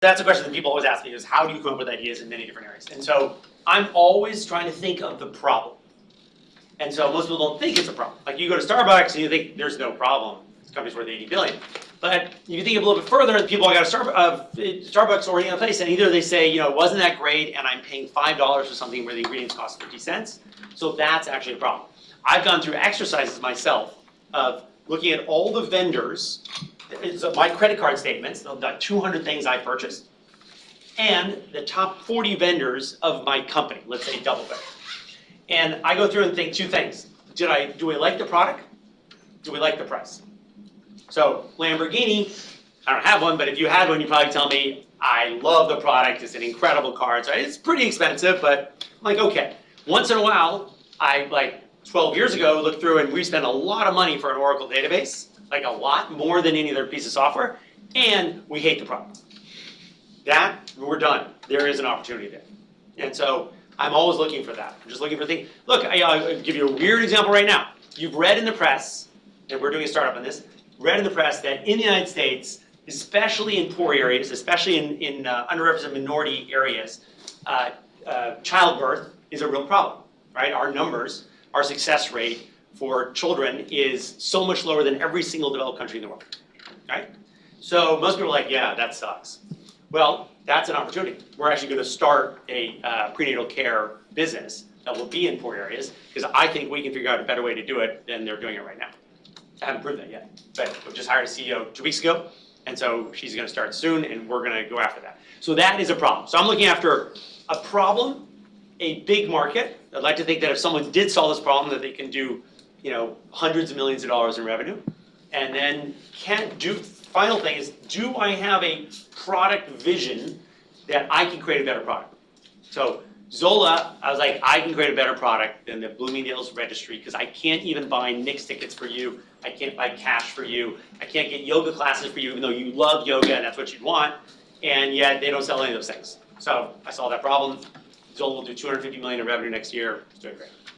That's a question that people always ask me is how do you come up with ideas in many different areas? And so I'm always trying to think of the problem. And so most people don't think it's a problem. Like you go to Starbucks and you think there's no problem. This company's worth 80 billion. But you think a little bit further, people I got a Starbucks, uh, Starbucks already in a place, and either they say, you know, it wasn't that great, and I'm paying five dollars for something where the ingredients cost 50 cents. So that's actually a problem. I've gone through exercises myself of looking at all the vendors, it's uh, my credit card statements, the 200 things I purchased, and the top 40 vendors of my company, let's say DoubleBear. And I go through and think two things. Did I, do we like the product? Do we like the price? So Lamborghini, I don't have one, but if you had one, you'd probably tell me, I love the product, it's an incredible car. So it's pretty expensive, but I'm like, okay. Once in a while, I like 12 years ago looked through and we spent a lot of money for an Oracle database, like a lot more than any other piece of software, and we hate the product. That, we're done. There is an opportunity there. And so I'm always looking for that. I'm just looking for things. Look, I, I'll give you a weird example right now. You've read in the press, and we're doing a startup on this, read in the press that in the United States, especially in poor areas, especially in, in uh, underrepresented minority areas, uh, uh, childbirth is a real problem, right? Our numbers, our success rate for children is so much lower than every single developed country in the world, right? So most people are like, yeah, that sucks. Well, that's an opportunity. We're actually going to start a uh, prenatal care business that will be in poor areas because I think we can figure out a better way to do it than they're doing it right now. I haven't proved that yet, but we just hired a CEO two weeks ago, and so she's going to start soon, and we're going to go after that. So that is a problem. So I'm looking after a problem, a big market. I'd like to think that if someone did solve this problem, that they can do, you know, hundreds of millions of dollars in revenue, and then can do. Final thing is, do I have a product vision that I can create a better product? So Zola, I was like, I can create a better product than the Bloomingdale's registry because I can't even buy Knicks tickets for you. I can't buy cash for you. I can't get yoga classes for you, even though you love yoga and that's what you'd want. And yet they don't sell any of those things. So I solved that problem. Zola will do 250 million in revenue next year. It's doing great.